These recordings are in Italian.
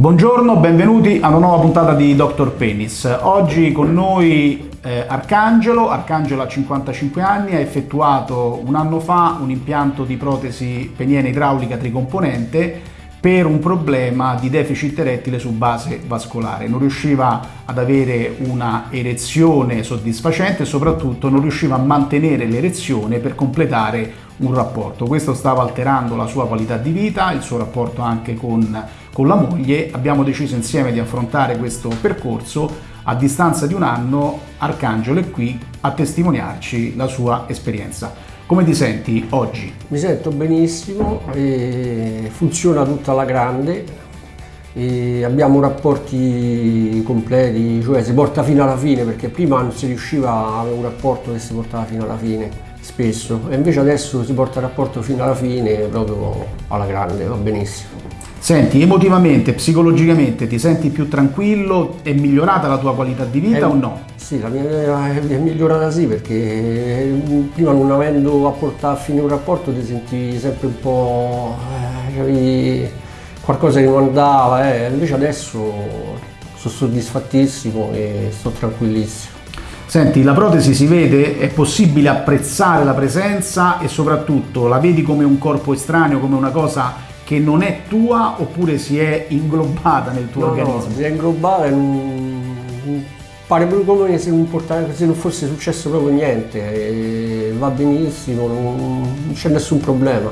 Buongiorno, benvenuti a una nuova puntata di Dr. Penis. Oggi con noi eh, Arcangelo. Arcangelo ha 55 anni, ha effettuato un anno fa un impianto di protesi peniene idraulica tricomponente per un problema di deficit erettile su base vascolare. Non riusciva ad avere una erezione soddisfacente e soprattutto non riusciva a mantenere l'erezione per completare un rapporto. Questo stava alterando la sua qualità di vita, il suo rapporto anche con, con la moglie. Abbiamo deciso insieme di affrontare questo percorso. A distanza di un anno Arcangelo è qui a testimoniarci la sua esperienza. Come ti senti oggi? Mi sento benissimo, funziona tutta alla grande, abbiamo rapporti completi, cioè si porta fino alla fine perché prima non si riusciva a avere un rapporto che si portava fino alla fine spesso e invece adesso si porta il rapporto fino alla fine proprio alla grande, va benissimo. Senti, emotivamente, psicologicamente ti senti più tranquillo? È migliorata la tua qualità di vita è, o no? Sì, la mia è migliorata sì perché prima non avendo a portare a fine un rapporto ti sentivi sempre un po' eh, qualcosa che non andava, eh. invece adesso sono soddisfattissimo e sto tranquillissimo. Senti, la protesi si vede, è possibile apprezzare la presenza e soprattutto la vedi come un corpo estraneo, come una cosa che non è tua oppure si è inglobata nel tuo no, organismo? No, si è inglobata e non... pare proprio come se non, portava, se non, fosse successo proprio niente, va benissimo, non c'è nessun problema.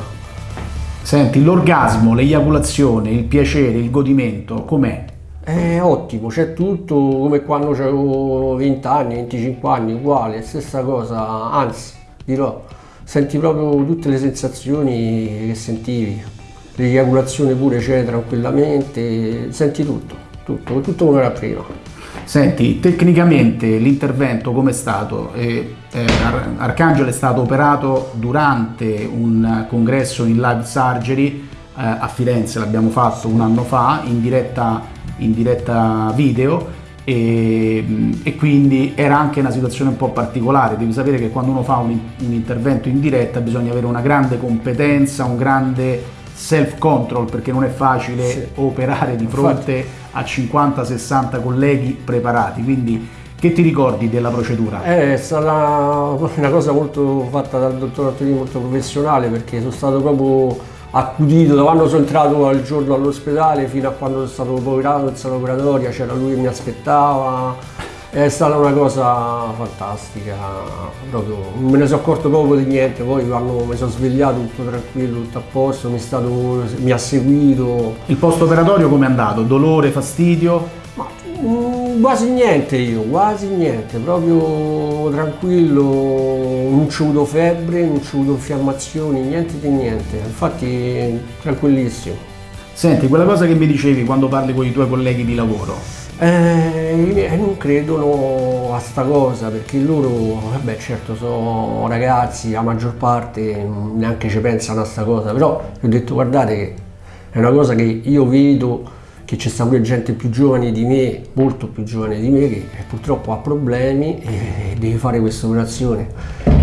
Senti, l'orgasmo, l'eiaculazione, il piacere, il godimento, com'è? È ottimo, c'è tutto come quando avevo 20 anni, 25 anni, uguale, stessa cosa, anzi, dirò, senti proprio tutte le sensazioni che sentivi, l'eiaculazione pure c'è tranquillamente, senti tutto, tutto, tutto come era prima. Senti, tecnicamente l'intervento come è stato? Eh, eh, Arcangelo è stato operato durante un congresso in live surgery eh, a Firenze, l'abbiamo fatto un anno fa, in diretta in diretta video e, e, quindi era anche una situazione un po' particolare. Devi sapere che quando uno fa un, un intervento in diretta bisogna avere una grande competenza, un grande self control perché non è facile sì. operare di fronte a 50-60 colleghi preparati. Quindi che ti ricordi della procedura? È stata una cosa molto fatta dal dottor Antonini, molto professionale perché sono stato proprio accudito da quando sono entrato al giorno all'ospedale fino a quando sono stato operato in sala operatoria, c'era lui che mi aspettava, è stata una cosa fantastica, proprio non me ne sono accorto proprio di niente, poi quando mi sono svegliato tutto tranquillo, tutto a posto, mi, stato, mi ha seguito. Il post operatorio come è andato? Dolore, fastidio? Ma, mm, quasi niente io, quasi niente, proprio tranquillo, non c'ho avuto febbre, non c'ho avuto infiammazioni, niente di niente, infatti tranquillissimo. Senti, quella cosa che mi dicevi quando parli con i tuoi colleghi di lavoro, eh, non credono a sta cosa perché loro, vabbè certo sono ragazzi, la maggior parte neanche ci pensano a sta cosa, però ho detto guardate che è una cosa che io vedo che c'è pure gente più giovane di me, molto più giovane di me, che purtroppo ha problemi e deve fare questa operazione.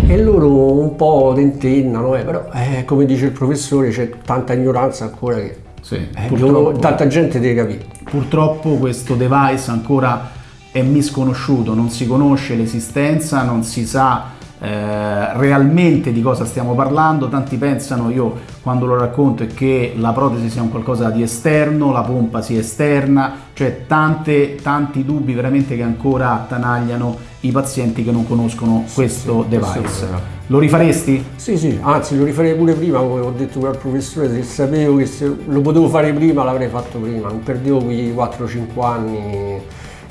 E loro un po' tentennano, eh, però eh, come dice il professore c'è tanta ignoranza ancora che sì, eh, tanta gente deve capire. Purtroppo questo device ancora è misconosciuto, non si conosce l'esistenza, non si sa eh, realmente di cosa stiamo parlando, tanti pensano, io quando lo racconto, è che la protesi sia un qualcosa di esterno, la pompa sia esterna, cioè tante, tanti dubbi veramente che ancora attanagliano i pazienti che non conoscono sì, questo sì, device. Questo lo rifaresti? Sì, sì, anzi lo rifarei pure prima, come ho detto al professore, se sapevo che se lo potevo fare prima l'avrei fatto prima, non perdevo quei 4-5 anni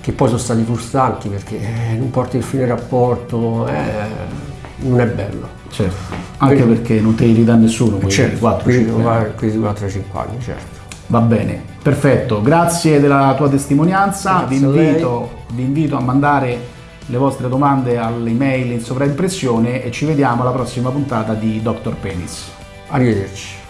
che poi sono stati frustranti perché eh, non porti il fine rapporto, eh, non è bello. Certo, anche Quindi, perché non te li ridà nessuno quei certo, 4-5 anni. Questi 4-5 anni, certo. Va bene, perfetto, grazie della tua testimonianza, vi invito, vi invito a mandare le vostre domande all'email in sovraimpressione e ci vediamo alla prossima puntata di Dr. Penis. Arrivederci.